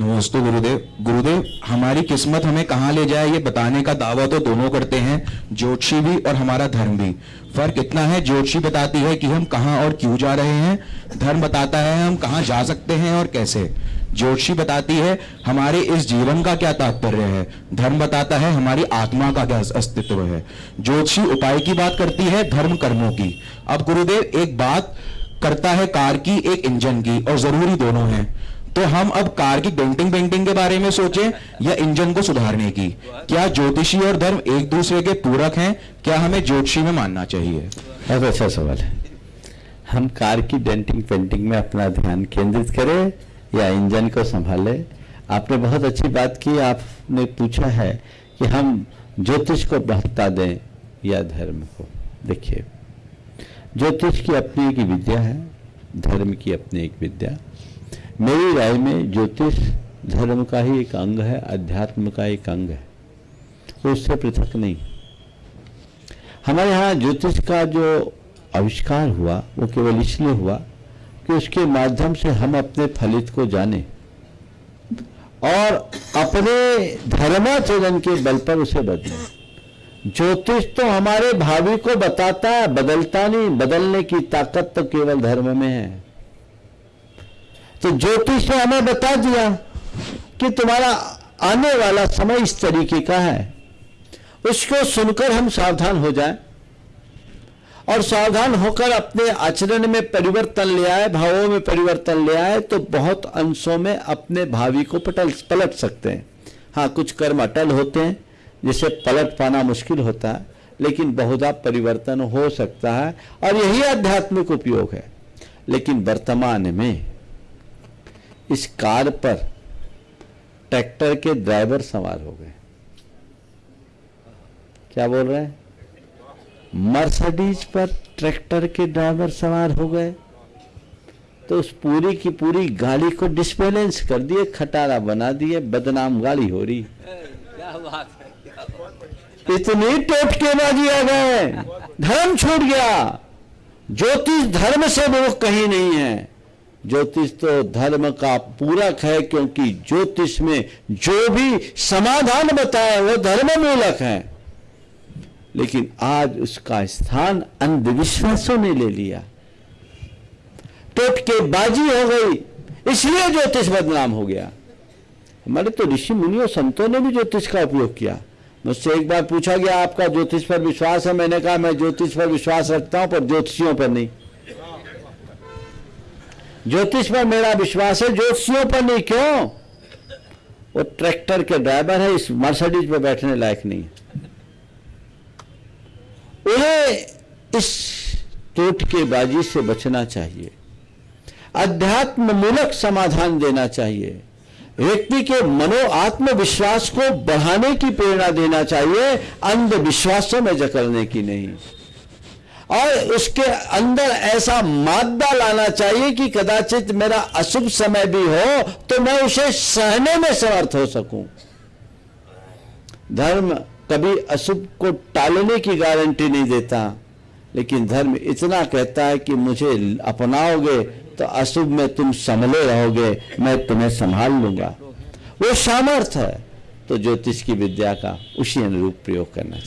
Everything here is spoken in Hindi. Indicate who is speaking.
Speaker 1: नमस्ते गुरुदेव। गुरुदेव, हमारी किस्मत हमें कहाँ ले जाए, ये बताने का दावा तो दोनों करते हैं, ज्योतिषी भी और हमारा धर्म भी। फ़र्क इतना है, ज्योतिषी बताती है कि हम कहाँ और क्यों जा रहे हैं, धर्म बताता है हम कहाँ जा सकते हैं और कैसे। ज्योतिषी बताती है, हमारे इस जीवन का क्या तात्पर्य है? धर्म बताता है, हमारी आत्मा का क्या अस्तित्व है? ज्योतिषी उपाय की बात करती है, धर्म कर्मों की। अब गुरुदेव, एक बात करता है, कार की, एक इंजन की, और ज़रूरी दोनों हैं। तो हम अब कार की डेंटिंग पेंटिंग के बारे में सोचें या इंजन को सुधारने की? क्या ज्योतिषी और धर्म एक दूसरे के पूरक हैं? क्या हमें ज्योतिषी में मानना चाहिए?
Speaker 2: बहुत अच्छा सवाल है। हम कार की डेंटिंग पेंटिंग में अपना ध्यान केंद्रित करें या इंजन को संभाले? आपने बहुत अच्छी बात की। आपने पूछा है कि हम ज्योतिष को बढ़ता दें या धर्म को। देखिए, ज्योतिष की अपनी एक विद्या है, धर्म की अपनी एक विद्या। मेरी राय में ज्योतिष धर्म का ही एक अंग है, अध्यात्म का एक अंग है। उससे पृथक नहीं। हमारे यहाँ ज्योतिष का जो आविष्कार हुआ, वो केवल इसलिए हुआ कि उसके माध्यम से हम अपने फलित को जाने और अपने धर्माचरण के बल पर उसे बदले। ज्योतिष तो हमारे भावी को बताता है, बदलता नहीं, बदलने की ताकत तो केवल धर्म में है। तो ज्योतिष ने हमें बता दिया कि तुम्हारा आने वाला समय इस तरीके का है। उसको सुनकर हम सावधान हो जाए और सावधान होकर अपने आचरण में परिवर्तन ले आए, भावों में परिवर्तन ले आए तो बहुत अंशों में अपने भावी को पटल, पलट सकते हैं। हाँ कुछ कर्म अटल होते हैं, जिसे पलट पाना मुश्किल होता है, लेकिन बहुधा परिवर्तन हो सकता है और यही आध्यात्मिक उपयोग है। लेकिन वर्तमान में इस कार पर ट्रैक्टर के ड्राइवर सवार हो गए। क्या बोल रहे हैं? मर्सिडीज पर ट्रैक्टर के ड्राइवर सवार हो गए। तो उस पूरी की पूरी गाड़ी को डिस्बैलेंस कर दिए खटारा बना दिए बदनाम गाड़ी हो रही। इतनी टोटकेबाजी आ गए धर्म छूट गया। ज्योतिष धर्म से वो कहीं नहीं है। ज्योतिष तो धर्म का पूरक है, क्योंकि ज्योतिष में जो भी समाधान बताया वो धर्म मूलक है। लेकिन आज उसका स्थान अंधविश्वासों ने ले लिया। टोटके बाजी हो गई, इसलिए ज्योतिष बदनाम हो गया। हमारे तो ऋषि मुनियों, संतों ने भी ज्योतिष का उपयोग किया। मुझसे एक बार पूछा गया, आपका ज्योतिष पर विश्वास है? मैंने कहा, मैं ज्योतिष पर विश्वास रखता हूँ, पर ज्योतिषियों पर नहीं। ज्योतिष पर मेरा विश्वास है, ज्योतिषियों पर नहीं, क्यों? वो ट्रैक्टर के ड्राइवर है, इस मर्सिडीज पे बैठने लायक नहीं उन्हें इस टोट के बाजी से बचना चाहिए, अध्यात्म मूलक समाधान देना चाहिए, व्यक्ति के मनो आत्मविश्वास को बढ़ाने की प्रेरणा देना चाहिए, अंधविश्वासों में जकड़ने की नहीं। और उसके अंदर ऐसा मादा लाना चाहिए कि कदाचित मेरा अशुभ समय भी हो तो मैं उसे सहने में समर्थ हो सकूँ। धर्म कभी अशुभ को टालने की गारंटी नहीं देता, लेकिन धर्म इतना कहता है कि मुझे अपनाओगे तो अशुभ में तुम संभले रहोगे, मैं तुम्हें संभाल लूँगा। वो सामर्थ है। तो ज्योतिष की विद्या का उसी अनुरूप प्रयोग करना चाहिए।